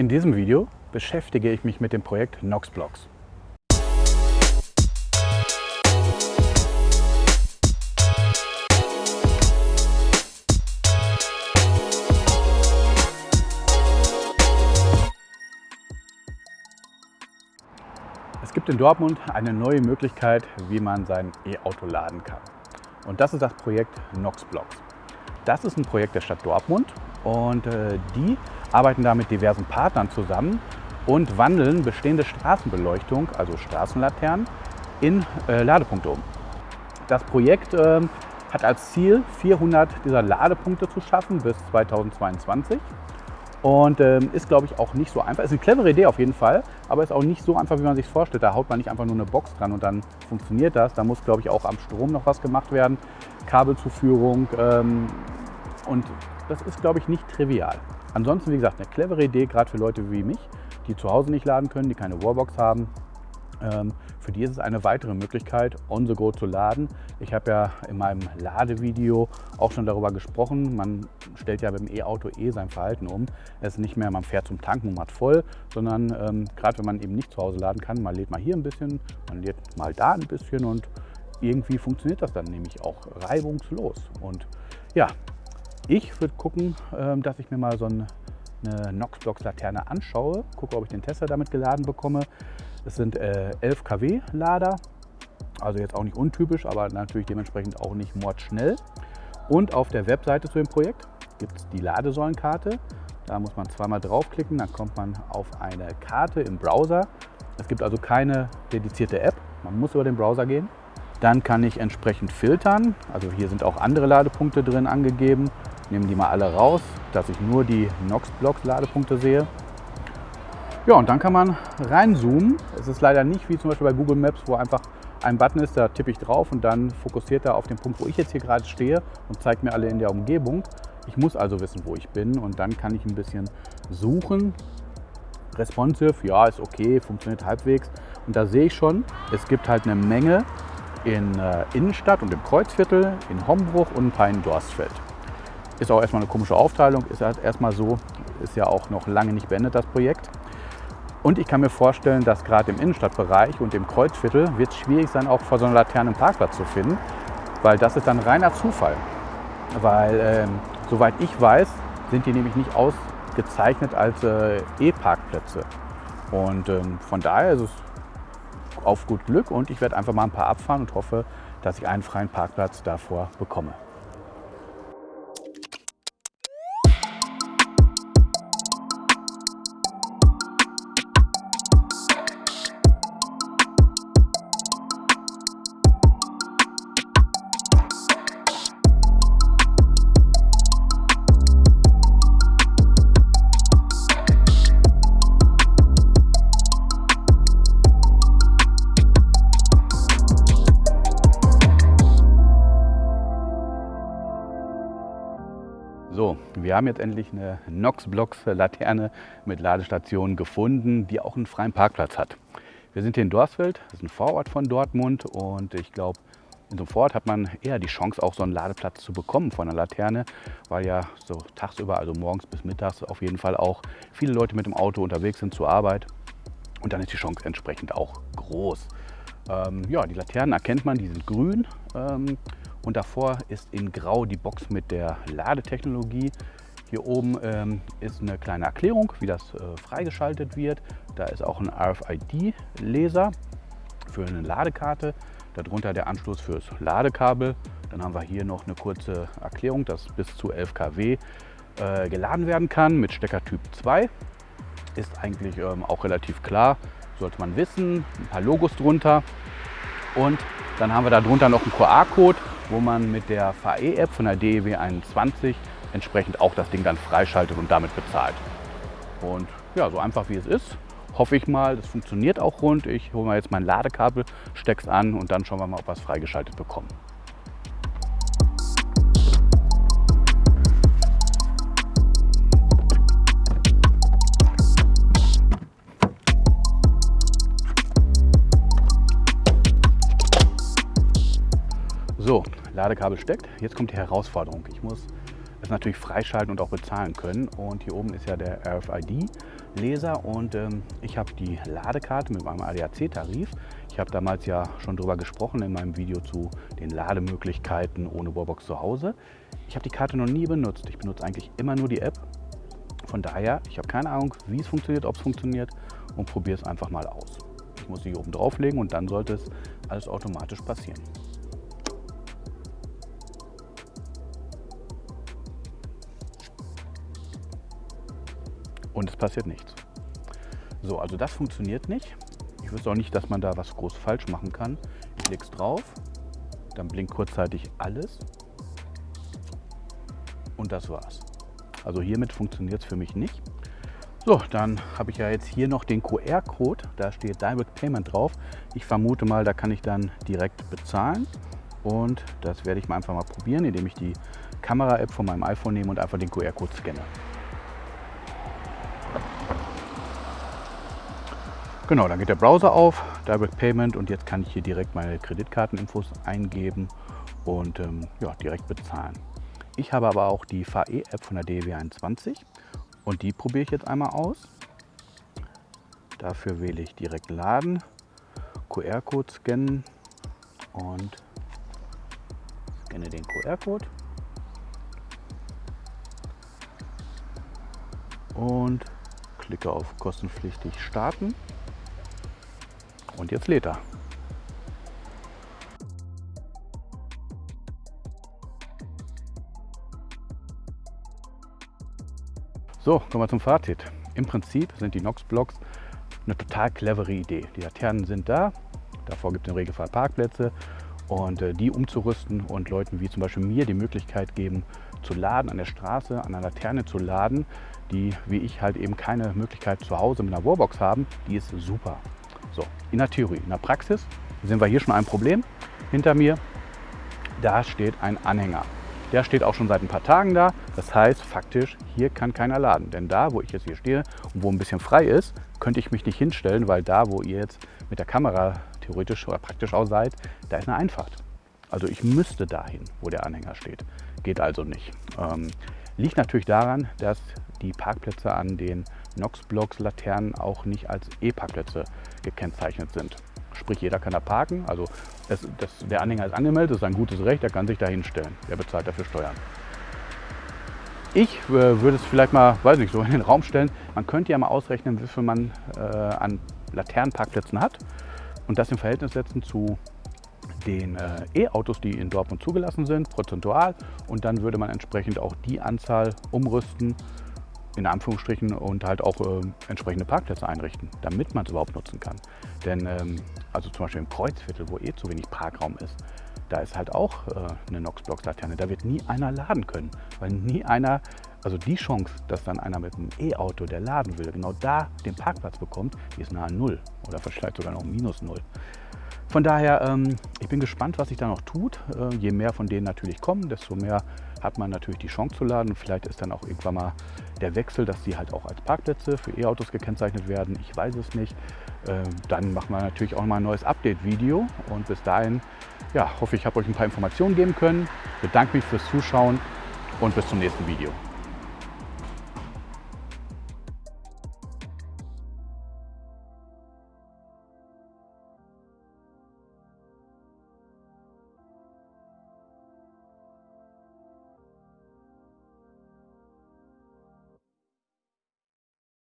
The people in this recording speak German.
In diesem Video beschäftige ich mich mit dem Projekt Noxblocks. Es gibt in Dortmund eine neue Möglichkeit, wie man sein E-Auto laden kann. Und das ist das Projekt Noxblocks. Das ist ein Projekt der Stadt Dortmund und äh, die arbeiten da mit diversen Partnern zusammen und wandeln bestehende Straßenbeleuchtung, also Straßenlaternen, in äh, Ladepunkte um. Das Projekt äh, hat als Ziel, 400 dieser Ladepunkte zu schaffen bis 2022 und ähm, ist, glaube ich, auch nicht so einfach. Ist eine clevere Idee auf jeden Fall, aber ist auch nicht so einfach, wie man sich vorstellt. Da haut man nicht einfach nur eine Box dran und dann funktioniert das. Da muss, glaube ich, auch am Strom noch was gemacht werden. Kabelzuführung ähm, und das ist, glaube ich, nicht trivial. Ansonsten, wie gesagt, eine clevere Idee, gerade für Leute wie mich, die zu Hause nicht laden können, die keine Wallbox haben. Ähm, für die ist es eine weitere Möglichkeit, on the go zu laden. Ich habe ja in meinem Ladevideo auch schon darüber gesprochen. Man stellt ja beim E-Auto eh sein Verhalten um. Es ist nicht mehr, man fährt zum Tanken und macht voll, sondern ähm, gerade wenn man eben nicht zu Hause laden kann, man lädt mal hier ein bisschen, man lädt mal da ein bisschen und irgendwie funktioniert das dann nämlich auch reibungslos. Und ja, ich würde gucken, ähm, dass ich mir mal so eine Noxblox-Laterne anschaue, gucke, ob ich den Tesla damit geladen bekomme. Es sind 11 äh, kW Lader, also jetzt auch nicht untypisch, aber natürlich dementsprechend auch nicht mordschnell. Und auf der Webseite zu dem Projekt gibt es die Ladesäulenkarte. Da muss man zweimal draufklicken, dann kommt man auf eine Karte im Browser. Es gibt also keine dedizierte App, man muss über den Browser gehen. Dann kann ich entsprechend filtern. Also hier sind auch andere Ladepunkte drin angegeben nehme die mal alle raus, dass ich nur die Nox-Blocks Ladepunkte sehe. Ja, und dann kann man reinzoomen. Es ist leider nicht wie zum Beispiel bei Google Maps, wo einfach ein Button ist, da tippe ich drauf und dann fokussiert er auf den Punkt, wo ich jetzt hier gerade stehe und zeigt mir alle in der Umgebung. Ich muss also wissen, wo ich bin und dann kann ich ein bisschen suchen. Responsive, ja, ist okay, funktioniert halbwegs. Und da sehe ich schon, es gibt halt eine Menge in äh, Innenstadt und im Kreuzviertel, in Hombruch und ein paar in Dorstfeld. Ist auch erstmal eine komische Aufteilung, ist halt erstmal so, ist ja auch noch lange nicht beendet, das Projekt. Und ich kann mir vorstellen, dass gerade im Innenstadtbereich und im Kreuzviertel wird es schwierig sein, auch vor so einer Laterne einen Parkplatz zu finden, weil das ist dann reiner Zufall. Weil, ähm, soweit ich weiß, sind die nämlich nicht ausgezeichnet als äh, E-Parkplätze. Und ähm, von daher ist es auf gut Glück und ich werde einfach mal ein paar abfahren und hoffe, dass ich einen freien Parkplatz davor bekomme. So, wir haben jetzt endlich eine Nox-Blocks-Laterne mit Ladestation gefunden, die auch einen freien Parkplatz hat. Wir sind hier in Dorsfeld, das ist ein Vorort von Dortmund und ich glaube, in so einem Vorort hat man eher die Chance, auch so einen Ladeplatz zu bekommen von einer Laterne, weil ja so tagsüber, also morgens bis mittags auf jeden Fall auch viele Leute mit dem Auto unterwegs sind zur Arbeit und dann ist die Chance entsprechend auch groß. Ähm, ja, die Laternen erkennt man, die sind grün. Ähm, und davor ist in Grau die Box mit der Ladetechnologie. Hier oben ähm, ist eine kleine Erklärung, wie das äh, freigeschaltet wird. Da ist auch ein RFID-Laser für eine Ladekarte. Darunter der Anschluss fürs Ladekabel. Dann haben wir hier noch eine kurze Erklärung, dass bis zu 11 kW äh, geladen werden kann mit Stecker Typ 2. Ist eigentlich ähm, auch relativ klar, sollte man wissen. Ein paar Logos drunter. Und dann haben wir darunter noch einen QR-Code, wo man mit der VE-App von der DEW 21 entsprechend auch das Ding dann freischaltet und damit bezahlt. Und ja, so einfach wie es ist, hoffe ich mal, das funktioniert auch rund. Ich hole mal jetzt mein Ladekabel, stecke es an und dann schauen wir mal, ob wir es freigeschaltet bekommen. So, Ladekabel steckt. Jetzt kommt die Herausforderung. Ich muss es natürlich freischalten und auch bezahlen können. Und hier oben ist ja der RFID. Leser und ähm, ich habe die Ladekarte mit meinem ADAC-Tarif. Ich habe damals ja schon darüber gesprochen in meinem Video zu den Lademöglichkeiten ohne Wallbox zu Hause. Ich habe die Karte noch nie benutzt. Ich benutze eigentlich immer nur die App. Von daher, ich habe keine Ahnung, wie es funktioniert, ob es funktioniert und probiere es einfach mal aus. Ich muss sie oben drauflegen und dann sollte es alles automatisch passieren. Und es passiert nichts. So, also das funktioniert nicht. Ich wüsste auch nicht, dass man da was groß falsch machen kann. Ich lege es drauf, dann blinkt kurzzeitig alles und das war's. Also hiermit funktioniert es für mich nicht. So, dann habe ich ja jetzt hier noch den QR-Code, da steht Direct Payment drauf. Ich vermute mal, da kann ich dann direkt bezahlen und das werde ich mal einfach mal probieren, indem ich die Kamera-App von meinem iPhone nehme und einfach den QR-Code scanne. Genau, dann geht der Browser auf, Direct Payment und jetzt kann ich hier direkt meine Kreditkarteninfos eingeben und ähm, ja, direkt bezahlen. Ich habe aber auch die VE-App von der DW21 und die probiere ich jetzt einmal aus. Dafür wähle ich direkt Laden, QR-Code scannen und scanne den QR-Code. Und klicke auf kostenpflichtig starten. Und jetzt lädt er. So, kommen wir zum Fazit. Im Prinzip sind die Nox-Blocks eine total clevere Idee. Die Laternen sind da, davor gibt es im Regelfall Parkplätze und äh, die umzurüsten und Leuten wie zum Beispiel mir die Möglichkeit geben, zu laden an der Straße, an einer Laterne zu laden, die wie ich halt eben keine Möglichkeit zu Hause mit einer Wallbox haben, die ist super. So, in der Theorie. In der Praxis sehen wir hier schon ein Problem. Hinter mir, da steht ein Anhänger. Der steht auch schon seit ein paar Tagen da. Das heißt, faktisch, hier kann keiner laden. Denn da, wo ich jetzt hier stehe und wo ein bisschen frei ist, könnte ich mich nicht hinstellen, weil da, wo ihr jetzt mit der Kamera theoretisch oder praktisch auch seid, da ist eine Einfahrt. Also ich müsste dahin, wo der Anhänger steht. Geht also nicht. Ähm, liegt natürlich daran, dass die Parkplätze an den Nox-Blocks Laternen auch nicht als E-Parkplätze gekennzeichnet sind. Sprich, jeder kann da parken. Also es, das, der Anhänger ist angemeldet, das ist ein gutes Recht, er kann sich da hinstellen. Er bezahlt dafür Steuern. Ich äh, würde es vielleicht mal, weiß nicht, so in den Raum stellen. Man könnte ja mal ausrechnen, wie viel man äh, an Laternenparkplätzen hat und das im Verhältnis setzen zu den äh, E-Autos, die in Dortmund zugelassen sind, prozentual. Und dann würde man entsprechend auch die Anzahl umrüsten in Anführungsstrichen und halt auch äh, entsprechende Parkplätze einrichten, damit man es überhaupt nutzen kann. Denn ähm, also zum Beispiel im Kreuzviertel, wo eh zu wenig Parkraum ist, da ist halt auch äh, eine Nox-Block-Laterne. Da wird nie einer laden können, weil nie einer, also die Chance, dass dann einer mit einem E-Auto, der laden will, genau da den Parkplatz bekommt, die ist nahe Null oder vielleicht sogar noch minus Null. Von daher, ähm, ich bin gespannt, was sich da noch tut. Äh, je mehr von denen natürlich kommen, desto mehr hat man natürlich die Chance zu laden. Vielleicht ist dann auch irgendwann mal der Wechsel, dass die halt auch als Parkplätze für E-Autos gekennzeichnet werden. Ich weiß es nicht. Äh, dann machen wir natürlich auch mal ein neues Update-Video. Und bis dahin, ja, hoffe ich, habe euch ein paar Informationen geben können. Bedanke mich fürs Zuschauen und bis zum nächsten Video.